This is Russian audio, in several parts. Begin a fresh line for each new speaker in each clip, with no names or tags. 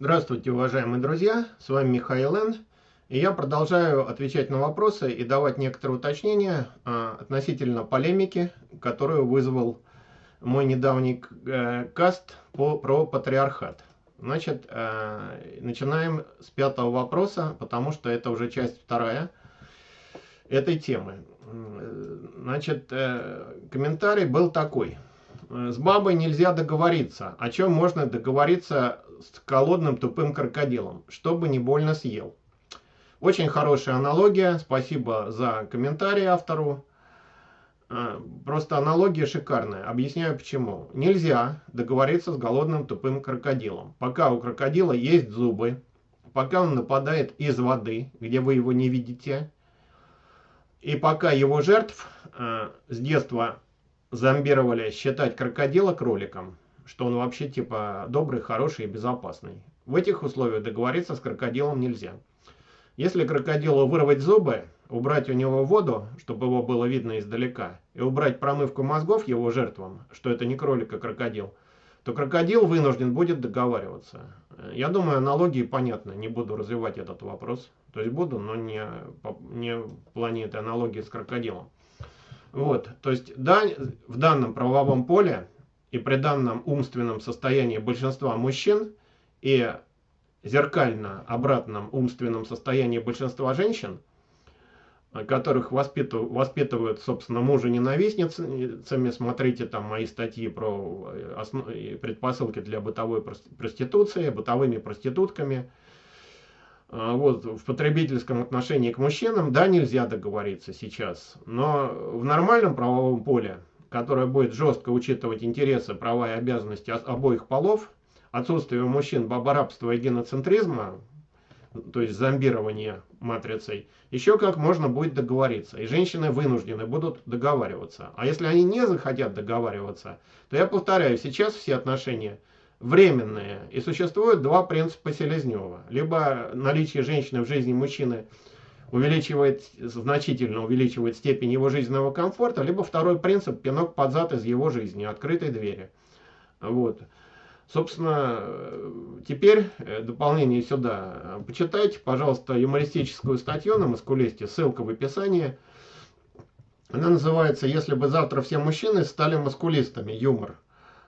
Здравствуйте, уважаемые друзья, с вами Михаил Н. И я продолжаю отвечать на вопросы и давать некоторые уточнения а, относительно полемики, которую вызвал мой недавний э, каст по, про патриархат. Значит, э, начинаем с пятого вопроса, потому что это уже часть вторая этой темы. Значит, э, комментарий был такой. С бабой нельзя договориться. О чем можно договориться с голодным тупым крокодилом, чтобы не больно съел. Очень хорошая аналогия, спасибо за комментарий автору. А, просто аналогия шикарная. Объясняю почему. Нельзя договориться с голодным тупым крокодилом. Пока у крокодила есть зубы, пока он нападает из воды, где вы его не видите, и пока его жертв э, с детства зомбировали считать крокодила кроликом, что он вообще типа добрый, хороший и безопасный. В этих условиях договориться с крокодилом нельзя. Если крокодилу вырвать зубы, убрать у него воду, чтобы его было видно издалека, и убрать промывку мозгов его жертвам, что это не кролик, а крокодил, то крокодил вынужден будет договариваться. Я думаю, аналогии понятны, не буду развивать этот вопрос. То есть буду, но не, не в плане этой аналогии с крокодилом. Вот, то есть да, в данном правовом поле и при данном умственном состоянии большинства мужчин и зеркально обратном умственном состоянии большинства женщин, которых воспитывают, воспитывают собственно, мужа ненавистницами, смотрите там мои статьи про э, основ... предпосылки для бытовой проституции, бытовыми проститутками, вот, в потребительском отношении к мужчинам, да, нельзя договориться сейчас, но в нормальном правовом поле которая будет жестко учитывать интересы, права и обязанности обоих полов, отсутствие у мужчин бабарабства и геноцентризма, то есть зомбирование матрицей, еще как можно будет договориться. И женщины вынуждены будут договариваться. А если они не захотят договариваться, то я повторяю, сейчас все отношения временные. И существует два принципа Селезнева. Либо наличие женщины в жизни мужчины – увеличивает, значительно увеличивает степень его жизненного комфорта, либо второй принцип – пинок под зад из его жизни, открытой двери. Вот. Собственно, теперь э, дополнение сюда. Почитайте, пожалуйста, юмористическую статью на Маскулесте, ссылка в описании. Она называется «Если бы завтра все мужчины стали маскулистами. Юмор».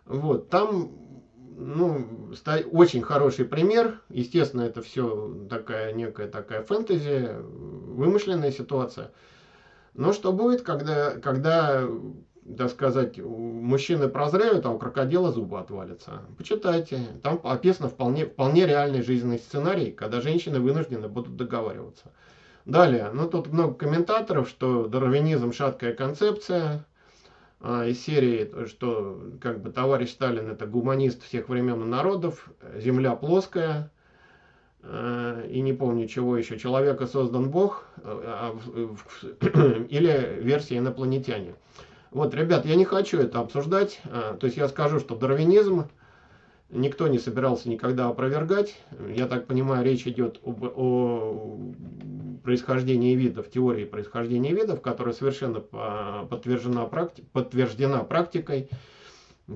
Вот, там ну, очень хороший пример. Естественно, это все такая некая такая фэнтези, вымышленная ситуация. Но что будет, когда, когда так сказать, мужчины прозреют, а у крокодила зубы отвалятся? Почитайте. Там описано вполне, вполне реальный жизненный сценарий, когда женщины вынуждены будут договариваться. Далее, ну тут много комментаторов, что дарвинизм шаткая концепция, а, из серии, что как бы товарищ Сталин это гуманист всех времен и народов, земля плоская, а, и не помню чего еще, человека создан Бог, а, или версия инопланетяне. Вот, ребят, я не хочу это обсуждать, то есть я скажу, что дарвинизм никто не собирался никогда опровергать. Я так понимаю, речь идет об, о происхождении видов, теории происхождения видов, которая совершенно подтверждена, практи, подтверждена практикой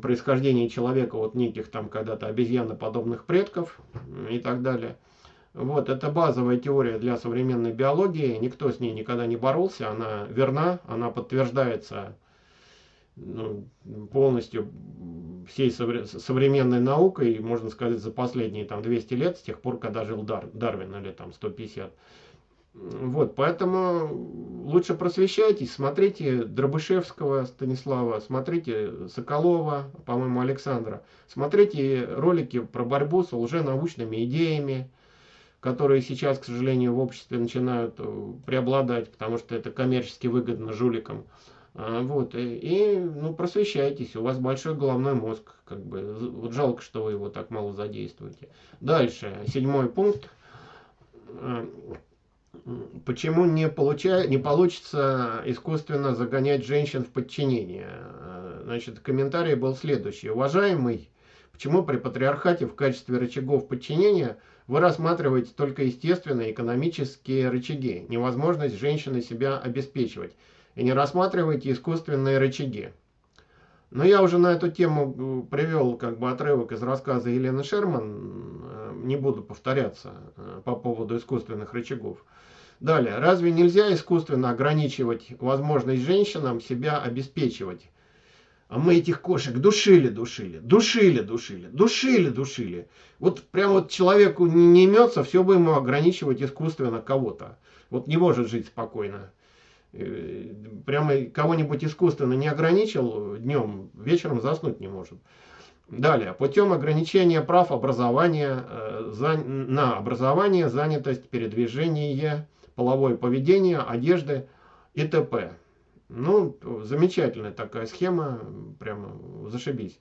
происхождения человека от неких там когда-то обезьяноподобных предков и так далее. Вот, это базовая теория для современной биологии, никто с ней никогда не боролся, она верна, она подтверждается полностью всей современной наукой, можно сказать, за последние там 200 лет, с тех пор, когда жил Дар, Дарвин, или там 150. Вот, поэтому лучше просвещайтесь, смотрите Дробышевского Станислава, смотрите Соколова, по-моему, Александра, смотрите ролики про борьбу с лженаучными идеями, которые сейчас, к сожалению, в обществе начинают э, преобладать, потому что это коммерчески выгодно жуликам. А, вот, и, и ну, просвещайтесь, у вас большой головной мозг, как бы, вот жалко, что вы его так мало задействуете. Дальше, седьмой пункт. А, почему не, получая, не получится искусственно загонять женщин в подчинение? А, значит, комментарий был следующий. Уважаемый, почему при патриархате в качестве рычагов подчинения вы рассматриваете только естественные экономические рычаги, невозможность женщины себя обеспечивать? И не рассматривайте искусственные рычаги. Но я уже на эту тему э, привел как бы отрывок из рассказа Елены Шерман. Э, не буду повторяться э, по поводу искусственных рычагов. Далее, разве нельзя искусственно ограничивать возможность женщинам себя обеспечивать? А мы этих кошек душили, душили, душили, душили, душили, душили. Вот прям вот человеку не, имется, все бы ему ограничивать искусственно кого-то. Вот не может жить спокойно. Э, прямо кого-нибудь искусственно не ограничил днем, вечером заснуть не может. Далее, путем ограничения прав образования, э, на образование, занятость, передвижение, половое поведение, одежды и т.п. Ну, замечательная такая схема, прямо зашибись.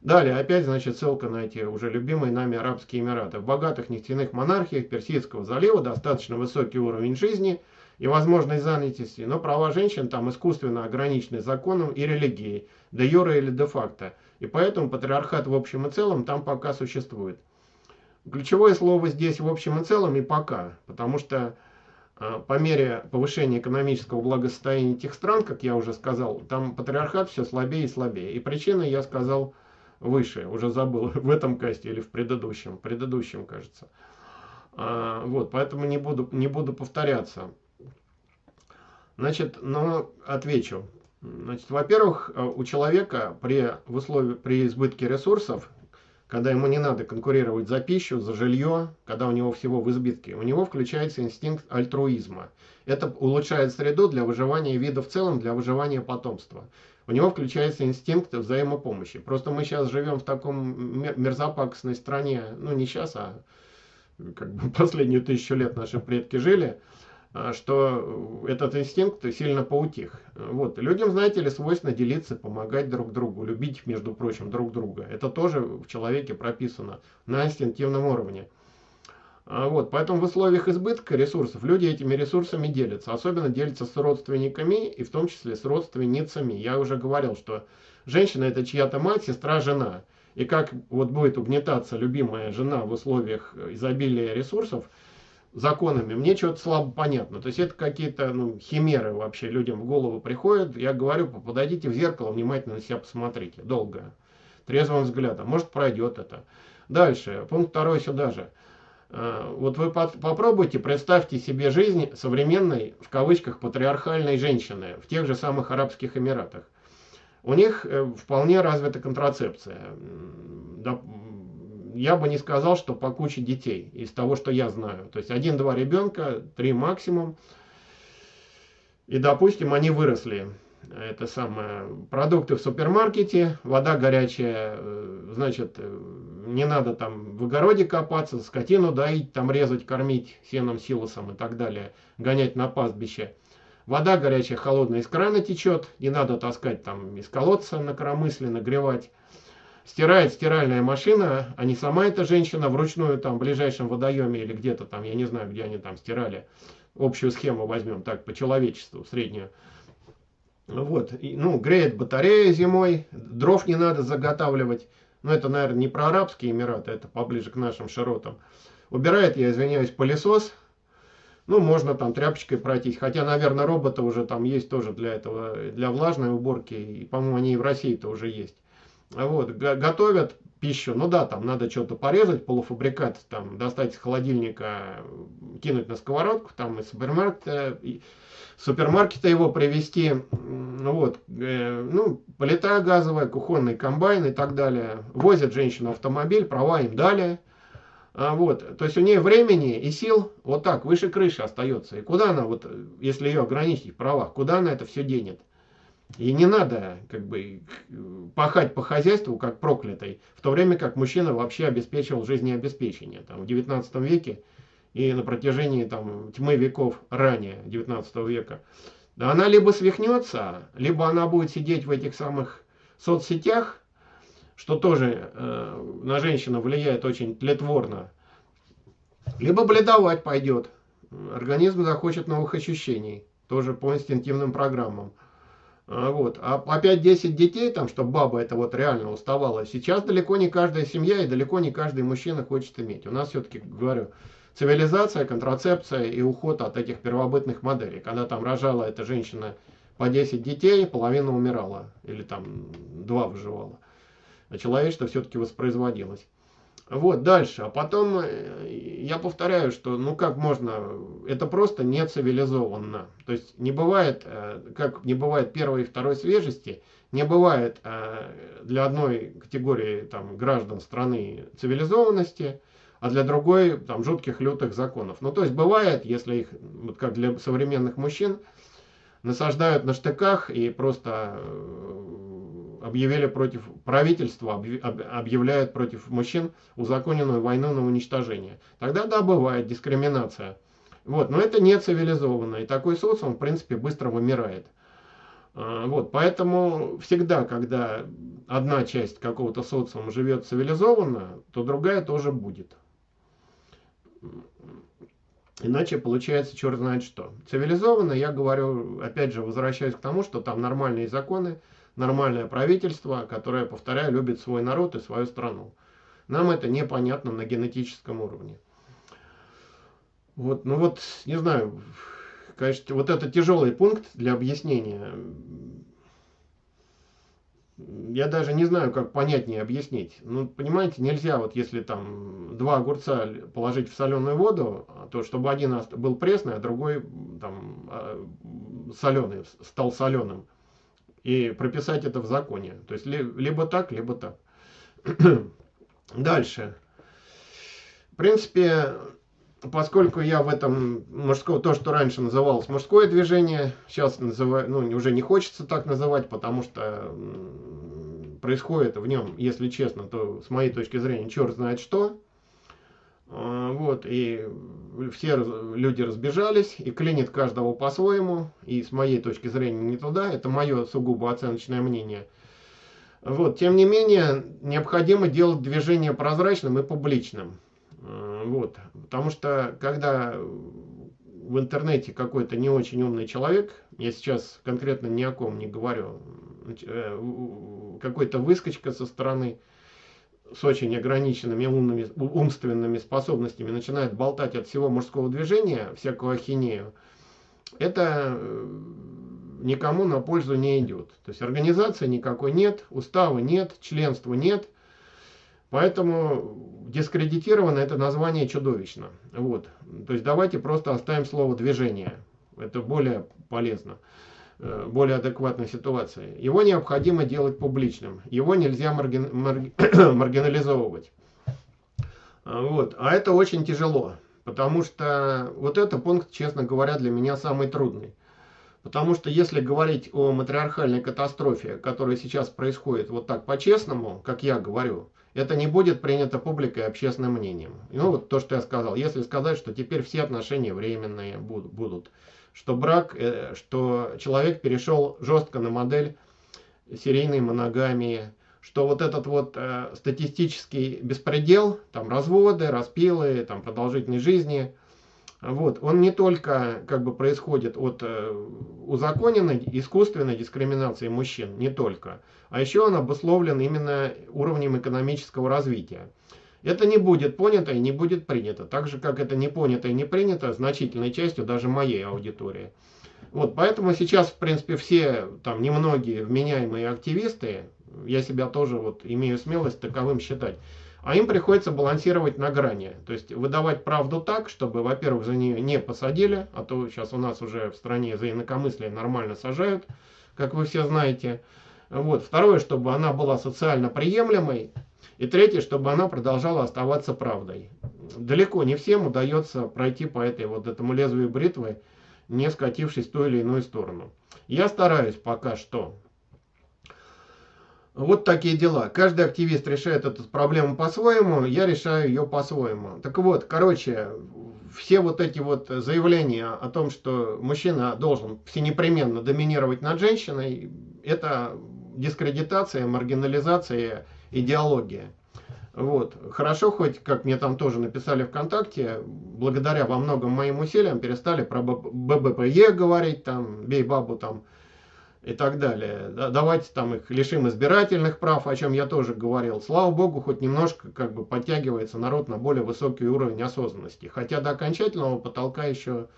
Далее, опять, значит, ссылка на эти уже любимые нами Арабские Эмираты. В богатых нефтяных монархиях Персидского залива достаточно высокий уровень жизни и возможность занятости, но права женщин там искусственно ограничены законом и религией, де юре или де факто. И поэтому патриархат в общем и целом там пока существует. Ключевое слово здесь в общем и целом и пока, потому что а, по мере повышения экономического благосостояния этих стран, как я уже сказал, там патриархат все слабее и слабее. И причина, я сказал, выше, уже забыл, в этом касте или в предыдущем, предыдущем, кажется. А, вот, поэтому не буду, не буду повторяться. Значит, но отвечу. Значит, во-первых, у человека при, в условии, при избытке ресурсов когда ему не надо конкурировать за пищу, за жилье, когда у него всего в избытке, у него включается инстинкт альтруизма. Это улучшает среду для выживания вида в целом, для выживания потомства. У него включается инстинкт взаимопомощи. Просто мы сейчас живем в таком мерзопакостной стране, ну не сейчас, а как бы последнюю тысячу лет наши предки жили – что этот инстинкт сильно поутих. Вот. Людям, знаете ли, свойственно делиться, помогать друг другу, любить, между прочим, друг друга. Это тоже в человеке прописано на инстинктивном уровне. А, вот. Поэтому в условиях избытка ресурсов люди этими ресурсами делятся. Особенно делятся с родственниками и в том числе с родственницами. Я уже говорил, что женщина это чья-то мать, сестра, жена. И как вот будет угнетаться любимая жена в условиях изобилия ресурсов – законами, мне что-то слабо понятно. То есть это какие-то ну, химеры вообще людям в голову приходят. Я говорю, подойдите в зеркало, внимательно на себя посмотрите. Долго. Трезвым взглядом. Может пройдет это. Дальше. Пункт второй сюда же. А, вот вы попробуйте, представьте себе жизнь современной, в кавычках, патриархальной женщины в тех же самых Арабских Эмиратах. У них э, вполне развита контрацепция я бы не сказал, что по куче детей, из того, что я знаю. То есть один-два ребенка, три максимум. И, допустим, они выросли. Это самое, продукты в супермаркете, вода горячая, э, значит, э, не надо там в огороде копаться, скотину доить, там резать, кормить сеном, силосом и так далее, гонять на пастбище. Вода горячая, холодная из крана течет, не надо таскать там из колодца на коромысле, нагревать стирает стиральная машина, а не сама эта женщина вручную там в ближайшем водоеме или где-то там, я не знаю, где они там стирали. Общую схему возьмем так, по человечеству, среднюю. Вот, и, ну, греет батарея зимой, дров не надо заготавливать. Ну, это, наверное, не про Арабские Эмираты, это поближе к нашим широтам. Убирает, я извиняюсь, пылесос. Ну, можно там тряпочкой пройтись. Хотя, наверное, роботы уже там есть тоже для этого, для влажной уборки. И, по-моему, они и в России-то уже есть. Вот, готовят пищу, ну да, там надо что-то порезать, полуфабрикат, там, достать из холодильника, кинуть на сковородку, там из супермаркета, супермаркета его привезти, вот, э, ну, плита газовая, кухонный комбайн и так далее. Возят женщину автомобиль, права им дали. А вот, то есть у нее времени и сил вот так, выше крыши остается. И куда она, вот, если ее ограничить в правах, куда она это все денет? И не надо как бы пахать по хозяйству как проклятый, в то время как мужчина вообще обеспечивал жизнеобеспечение там, в 19 веке и на протяжении там, тьмы веков ранее 19 века. Да она либо свихнется, либо она будет сидеть в этих самых соцсетях, что тоже э, на женщину влияет очень тлетворно, либо бледовать пойдет. Организм захочет новых ощущений, тоже по инстинктивным программам. А, вот. А опять 10 детей, там, чтобы баба это вот реально уставала, сейчас далеко не каждая семья и далеко не каждый мужчина хочет иметь. У нас все-таки, говорю, цивилизация, контрацепция и уход от этих первобытных моделей. Когда там рожала эта женщина по 10 детей, половина умирала. Или там два выживала. А человечество все-таки воспроизводилось. Вот, дальше. А потом э, я повторяю, что ну как можно, это просто не цивилизованно. То есть не бывает, э, как не бывает первой и второй свежести, не бывает э, для одной категории там, граждан страны цивилизованности, а для другой там жутких лютых законов. Ну то есть бывает, если их, вот как для современных мужчин, насаждают на штыках и просто объявили против правительства, объявляют против мужчин узаконенную войну на уничтожение. Тогда да, бывает дискриминация. Вот, но это не цивилизованно, и такой социум, в принципе, быстро вымирает. А, вот, поэтому всегда, когда одна часть какого-то социума живет цивилизованно, то другая тоже будет. Иначе получается черт знает что. Цивилизованно, я говорю, опять же, возвращаюсь к тому, что там нормальные законы, нормальное правительство, которое, повторяю, любит свой народ и свою страну. Нам это непонятно на генетическом уровне. Вот, ну вот, не знаю, конечно, вот это тяжелый пункт для объяснения. Я даже не знаю, как понятнее объяснить. Ну, понимаете, нельзя вот если там два огурца положить в соленую воду, то чтобы один был пресный, а другой там а, соленый, стал соленым и прописать это в законе. То есть либо так, либо так. Дальше. В принципе, поскольку я в этом мужское, то, что раньше называлось мужское движение, сейчас называю, ну, уже не хочется так называть, потому что происходит в нем, если честно, то с моей точки зрения, черт знает что. А, вот, и все люди разбежались, и клинит каждого по-своему, и с моей точки зрения не туда, это мое сугубо оценочное мнение. Вот, тем не менее, необходимо делать движение прозрачным и публичным. А, вот, потому что, когда в интернете какой-то не очень умный человек, я сейчас конкретно ни о ком не говорю, э, какой-то выскочка со стороны, с очень ограниченными умными, умственными способностями начинает болтать от всего мужского движения, всякую ахинею, это э, никому на пользу не идет. То есть организации никакой нет, устава нет, членства нет. Поэтому дискредитировано это название чудовищно. Вот. То есть давайте просто оставим слово движение. Это более полезно. Э, более адекватной ситуации. Его необходимо делать публичным. Его нельзя маргин, марги, маргинализовывать. А, вот. А это очень тяжело. Потому что вот это пункт, честно говоря, для меня самый трудный. Потому что если говорить о матриархальной катастрофе, которая сейчас происходит вот так по-честному, как я говорю, это не будет принято публикой и общественным мнением. Ну вот то, что я сказал. Если сказать, что теперь все отношения временные будут, что брак, э, что человек перешел жестко на модель серийной моногамии, что вот этот вот э, статистический беспредел, там разводы, распилы, там продолжительной жизни, вот, он не только как бы происходит от э, узаконенной искусственной дискриминации мужчин, не только, а еще он обусловлен именно уровнем экономического развития. Это не будет понято и не будет принято. Так же, как это не понято и не принято значительной частью даже моей аудитории. Вот, поэтому сейчас, в принципе, все там немногие вменяемые активисты, я себя тоже вот имею смелость таковым считать, а им приходится балансировать на грани. То есть выдавать правду так, чтобы, во-первых, за нее не посадили, а то сейчас у нас уже в стране за инакомыслие нормально сажают, как вы все знаете. Вот. Второе, чтобы она была социально приемлемой, и третье, чтобы она продолжала оставаться правдой. Далеко не всем удается пройти по этой вот этому лезвию бритвы, не скатившись в ту или иную сторону. Я стараюсь пока что. Вот такие дела. Каждый активист решает эту проблему по-своему, я решаю ее по-своему. Так вот, короче, все вот эти вот заявления о том, что мужчина должен всенепременно доминировать над женщиной, это дискредитация, маргинализация идеология. Вот. Хорошо, хоть, как мне там тоже написали ВКонтакте, благодаря во многом моим усилиям перестали про ББПЕ говорить, там, бей бабу там и так далее. Давайте там их лишим избирательных прав, о чем я тоже говорил. Слава богу, хоть немножко как бы подтягивается народ на более высокий уровень осознанности. Хотя до окончательного потолка еще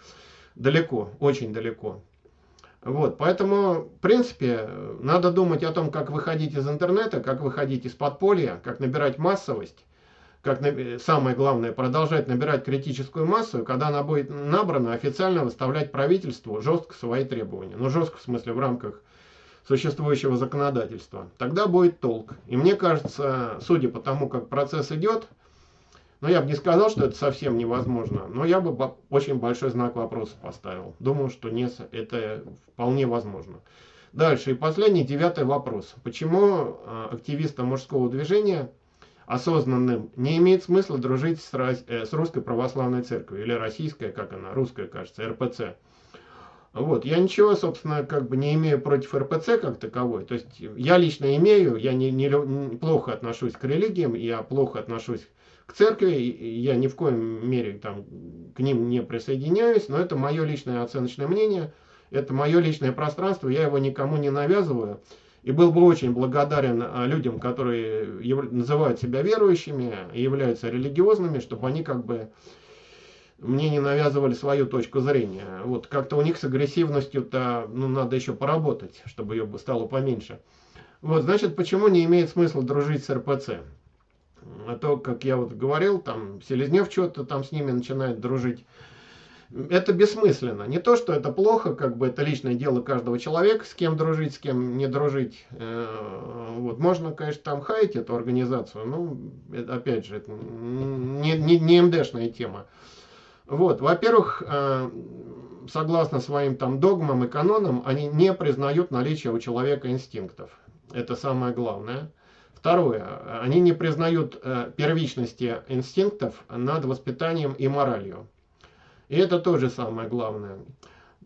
далеко, очень далеко. Вот, поэтому, в принципе, надо думать о том, как выходить из интернета, как выходить из подполья, как набирать массовость, как самое главное, продолжать набирать критическую массу, когда она будет набрана, официально выставлять правительству жестко свои требования. Ну, жестко в смысле в рамках существующего законодательства. Тогда будет толк. И мне кажется, судя по тому, как процесс идет, ну, я бы не сказал, что это совсем невозможно, но я бы очень большой знак вопроса поставил. Думаю, что не, это вполне возможно. Дальше. И последний, девятый вопрос. Почему а, активистам мужского движения осознанным не имеет смысла дружить с, э, с русской православной церковью, или российская, как она, русская, кажется, РПЦ. Вот, я ничего, собственно, как бы не имею против РПЦ как таковой. То есть я лично имею, я не, не, не плохо отношусь к религиям, я плохо отношусь церкви, я ни в коем мере там к ним не присоединяюсь, но это мое личное оценочное мнение, это мое личное пространство, я его никому не навязываю. И был бы очень благодарен а, людям, которые называют себя верующими являются религиозными, чтобы они как бы мне не навязывали свою точку зрения. Вот как-то у них с агрессивностью-то ну, надо еще поработать, чтобы ее стало поменьше. Вот, значит, почему не имеет смысла дружить с РПЦ? А то, как я вот говорил, там Селезнев что-то там с ними начинает дружить это бессмысленно. Не то, что это плохо, как бы это личное дело каждого человека, с кем дружить, с кем не дружить. Э, вот. Можно, конечно, там хаять эту организацию, но, опять же, это не, не, не МДшная тема. Вот, во-первых, э, согласно своим там догмам и канонам, они не признают наличие у человека инстинктов. Это самое главное. Второе, они не признают э, первичности инстинктов над воспитанием и моралью. И это тоже самое главное.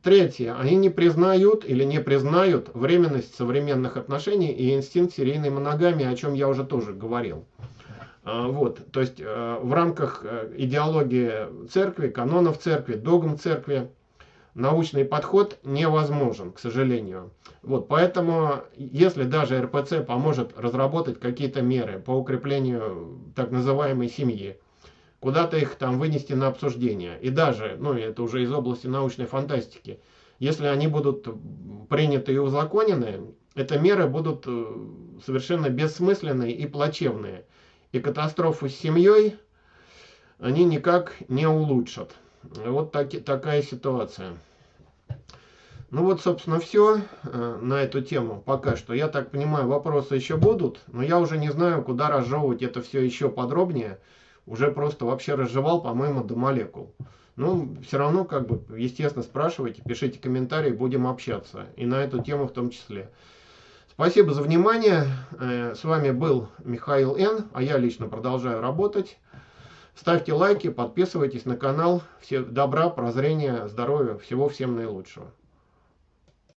Третье. Они не признают или не признают временность современных отношений и инстинкт серийной моногамии, о чем я уже тоже говорил. А, вот, то есть э, в рамках э, идеологии церкви, канонов церкви, догм церкви, научный подход невозможен, к сожалению. Вот, поэтому, если даже РПЦ поможет разработать какие-то меры по укреплению так называемой семьи, куда-то их там вынести на обсуждение. И даже, ну это уже из области научной фантастики, если они будут приняты и узаконены, это меры будут э, совершенно бессмысленные и плачевные. И катастрофу с семьей они никак не улучшат. Вот так, такая ситуация. Ну вот, собственно, все э, на эту тему пока что. Я так понимаю, вопросы еще будут, но я уже не знаю, куда разжевывать это все еще подробнее уже просто вообще разжевал, по-моему, до молекул. Ну, все равно, как бы, естественно, спрашивайте, пишите комментарии, будем общаться. И на эту тему в том числе. Спасибо за внимание. Э, с вами был Михаил Н. А я лично продолжаю работать. Ставьте лайки, подписывайтесь на канал. Все добра, прозрения, здоровья, всего всем наилучшего.